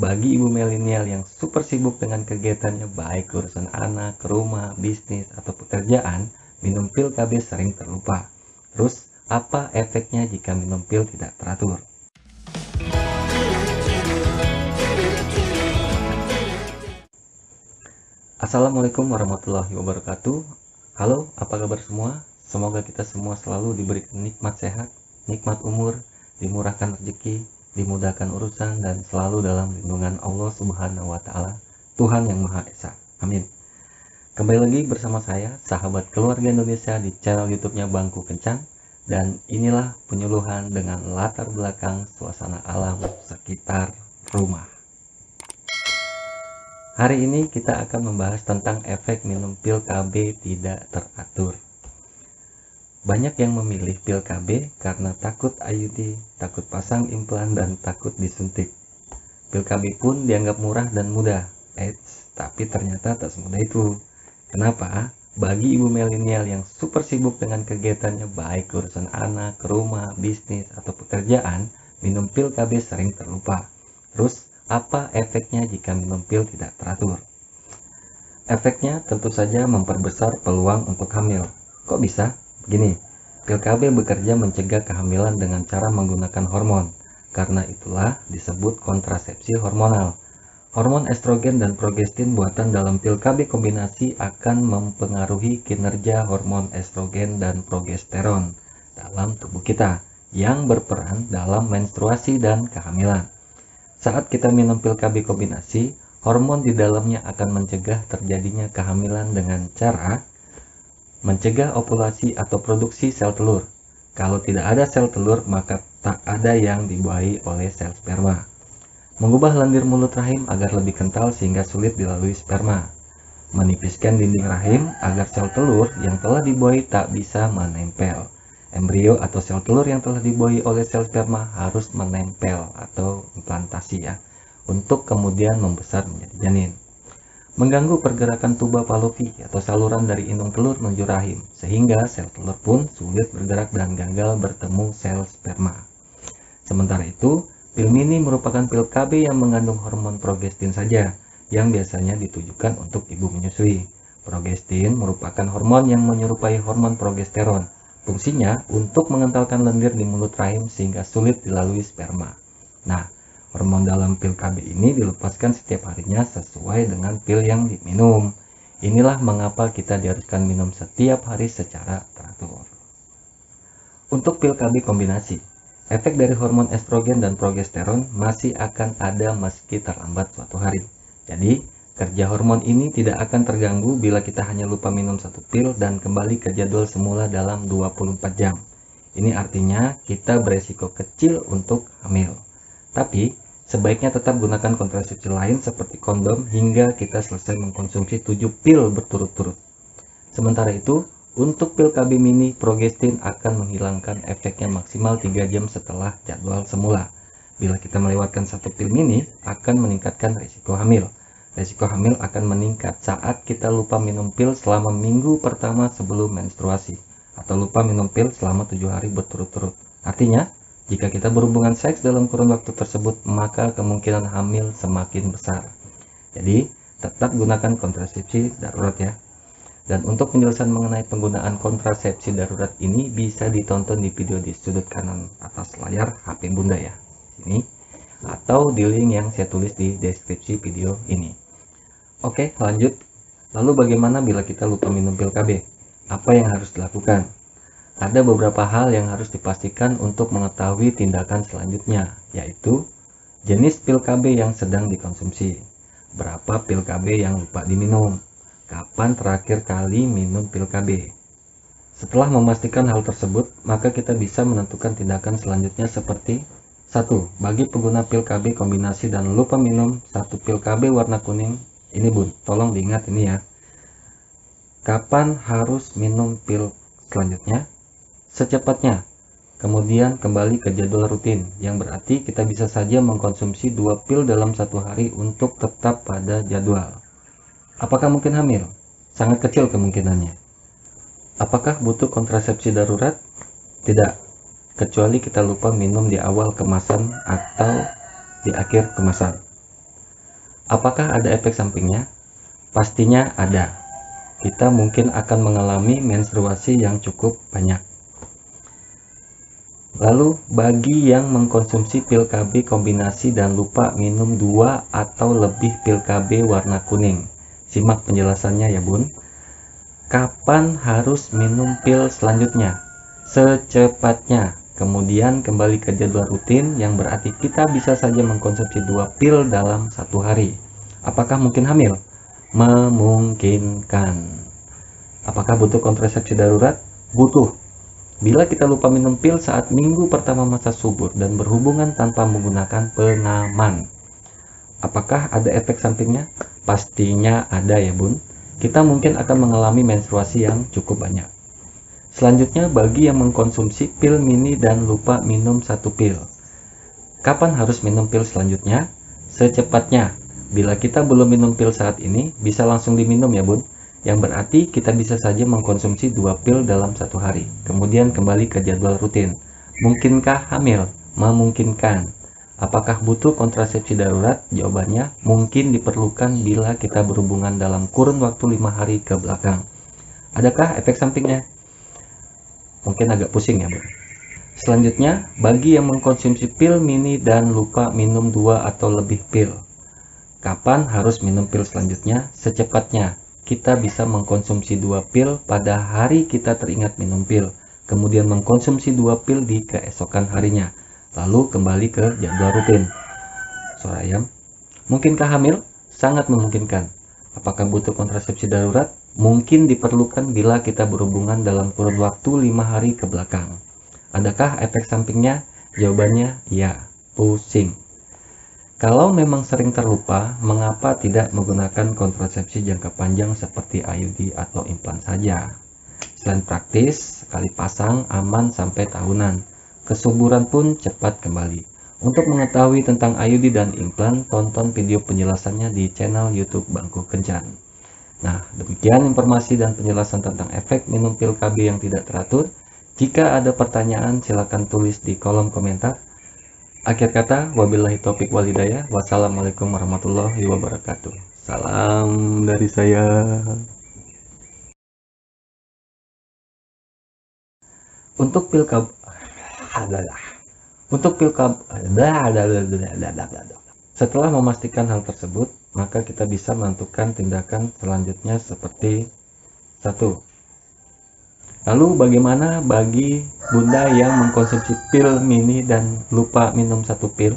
bagi ibu milenial yang super sibuk dengan kegiatannya baik urusan anak, rumah, bisnis, atau pekerjaan, minum pil KB sering terlupa. Terus, apa efeknya jika minum pil tidak teratur? Assalamualaikum warahmatullahi wabarakatuh. Halo, apa kabar semua? Semoga kita semua selalu diberikan nikmat sehat, nikmat umur, dimurahkan rezeki, dimudahkan urusan dan selalu dalam lindungan Allah Subhanahu wa taala, Tuhan yang Maha Esa. Amin. Kembali lagi bersama saya, sahabat keluarga Indonesia di channel YouTube-nya Bangku Kencang dan inilah penyuluhan dengan latar belakang suasana alam sekitar rumah. Hari ini kita akan membahas tentang efek minum pil KB tidak teratur. Banyak yang memilih pil KB karena takut IUD, takut pasang implan, dan takut disuntik. Pil KB pun dianggap murah dan mudah, Eits, tapi ternyata tak semudah itu. Kenapa? Bagi ibu milenial yang super sibuk dengan kegiatannya baik urusan anak, rumah, bisnis, atau pekerjaan, minum pil KB sering terlupa. Terus, apa efeknya jika minum pil tidak teratur? Efeknya tentu saja memperbesar peluang untuk hamil. Kok bisa? Begini, pil KB bekerja mencegah kehamilan dengan cara menggunakan hormon. Karena itulah disebut kontrasepsi hormonal. Hormon estrogen dan progestin buatan dalam pil KB kombinasi akan mempengaruhi kinerja hormon estrogen dan progesteron dalam tubuh kita yang berperan dalam menstruasi dan kehamilan. Saat kita minum pil KB kombinasi, hormon di dalamnya akan mencegah terjadinya kehamilan dengan cara mencegah ovulasi atau produksi sel telur. Kalau tidak ada sel telur, maka tak ada yang dibuahi oleh sel sperma. Mengubah lendir mulut rahim agar lebih kental sehingga sulit dilalui sperma. Menipiskan dinding rahim agar sel telur yang telah dibuahi tak bisa menempel. Embrio atau sel telur yang telah dibuahi oleh sel sperma harus menempel atau implantasi ya, untuk kemudian membesar menjadi janin mengganggu pergerakan tuba Palovi atau saluran dari indung telur menuju rahim, sehingga sel telur pun sulit bergerak dan gagal bertemu sel sperma. Sementara itu, pil mini merupakan pil KB yang mengandung hormon progestin saja, yang biasanya ditujukan untuk ibu menyusui. Progestin merupakan hormon yang menyerupai hormon progesteron. Fungsinya untuk mengentalkan lendir di mulut rahim sehingga sulit dilalui sperma. Nah, Hormon dalam pil KB ini dilepaskan setiap harinya sesuai dengan pil yang diminum. Inilah mengapa kita diharuskan minum setiap hari secara teratur. Untuk pil KB kombinasi, efek dari hormon estrogen dan progesteron masih akan ada meski terlambat suatu hari. Jadi, kerja hormon ini tidak akan terganggu bila kita hanya lupa minum satu pil dan kembali ke jadwal semula dalam 24 jam. Ini artinya kita beresiko kecil untuk hamil. Tapi, sebaiknya tetap gunakan kontrasepsi lain seperti kondom hingga kita selesai mengkonsumsi 7 pil berturut-turut. Sementara itu, untuk pil KB mini, progestin akan menghilangkan efeknya maksimal 3 jam setelah jadwal semula. Bila kita melewatkan satu pil mini, akan meningkatkan risiko hamil. Risiko hamil akan meningkat saat kita lupa minum pil selama minggu pertama sebelum menstruasi, atau lupa minum pil selama 7 hari berturut-turut. Artinya, jika kita berhubungan seks dalam kurun waktu tersebut, maka kemungkinan hamil semakin besar. Jadi, tetap gunakan kontrasepsi darurat ya. Dan untuk penjelasan mengenai penggunaan kontrasepsi darurat ini bisa ditonton di video di sudut kanan atas layar HP Bunda ya. Ini atau di link yang saya tulis di deskripsi video ini. Oke, lanjut. Lalu bagaimana bila kita lupa minum pil KB? Apa yang harus dilakukan? Ada beberapa hal yang harus dipastikan untuk mengetahui tindakan selanjutnya, yaitu jenis pil KB yang sedang dikonsumsi, berapa pil KB yang lupa diminum, kapan terakhir kali minum pil KB. Setelah memastikan hal tersebut, maka kita bisa menentukan tindakan selanjutnya seperti 1. Bagi pengguna pil KB kombinasi dan lupa minum satu pil KB warna kuning, ini bun, tolong diingat ini ya. Kapan harus minum pil selanjutnya? Secepatnya. Kemudian kembali ke jadwal rutin, yang berarti kita bisa saja mengkonsumsi dua pil dalam satu hari untuk tetap pada jadwal. Apakah mungkin hamil? Sangat kecil kemungkinannya. Apakah butuh kontrasepsi darurat? Tidak, kecuali kita lupa minum di awal kemasan atau di akhir kemasan. Apakah ada efek sampingnya? Pastinya ada. Kita mungkin akan mengalami menstruasi yang cukup banyak. Lalu, bagi yang mengkonsumsi pil KB kombinasi dan lupa minum dua atau lebih pil KB warna kuning. Simak penjelasannya ya bun. Kapan harus minum pil selanjutnya? Secepatnya. Kemudian kembali ke jadwal rutin yang berarti kita bisa saja mengkonsumsi dua pil dalam satu hari. Apakah mungkin hamil? Memungkinkan. Apakah butuh kontrasepsi darurat? Butuh. Bila kita lupa minum pil saat minggu pertama masa subur dan berhubungan tanpa menggunakan pengaman. Apakah ada efek sampingnya? Pastinya ada ya bun. Kita mungkin akan mengalami menstruasi yang cukup banyak. Selanjutnya bagi yang mengkonsumsi pil mini dan lupa minum satu pil. Kapan harus minum pil selanjutnya? Secepatnya. Bila kita belum minum pil saat ini, bisa langsung diminum ya bun. Yang berarti kita bisa saja mengkonsumsi dua pil dalam satu hari. Kemudian kembali ke jadwal rutin. Mungkinkah hamil? Memungkinkan. Apakah butuh kontrasepsi darurat? Jawabannya, mungkin diperlukan bila kita berhubungan dalam kurun waktu lima hari ke belakang. Adakah efek sampingnya? mungkin agak pusing ya bro. Selanjutnya, bagi yang mengkonsumsi pil mini dan lupa minum dua atau lebih pil. Kapan harus minum pil selanjutnya? Secepatnya. Kita bisa mengkonsumsi dua pil pada hari kita teringat minum pil. Kemudian mengkonsumsi dua pil di keesokan harinya. Lalu kembali ke jadwal rutin. Suara ayam. Mungkinkah hamil? Sangat memungkinkan. Apakah butuh kontrasepsi darurat? mungkin diperlukan bila kita berhubungan dalam kurun waktu lima hari ke belakang. Adakah efek sampingnya? Jawabannya ya, pusing. Kalau memang sering terlupa, mengapa tidak menggunakan kontrasepsi jangka panjang seperti IUD atau implan saja? Selain praktis, sekali pasang aman sampai tahunan. Kesuburan pun cepat kembali. Untuk mengetahui tentang IUD dan implan, tonton video penjelasannya di channel YouTube Bangku Kencan. Nah, demikian informasi dan penjelasan tentang efek minum pil KB yang tidak teratur. Jika ada pertanyaan, silakan tulis di kolom komentar. Akhir kata, wabillahi taufiq walhidayah. Wassalamualaikum warahmatullahi wabarakatuh. Salam dari saya. Untuk pil KB untuk pil KB setelah memastikan hal tersebut, maka kita bisa menentukan tindakan selanjutnya seperti satu. Lalu bagaimana bagi bunda yang mengkonsumsi pil mini dan lupa minum satu pil?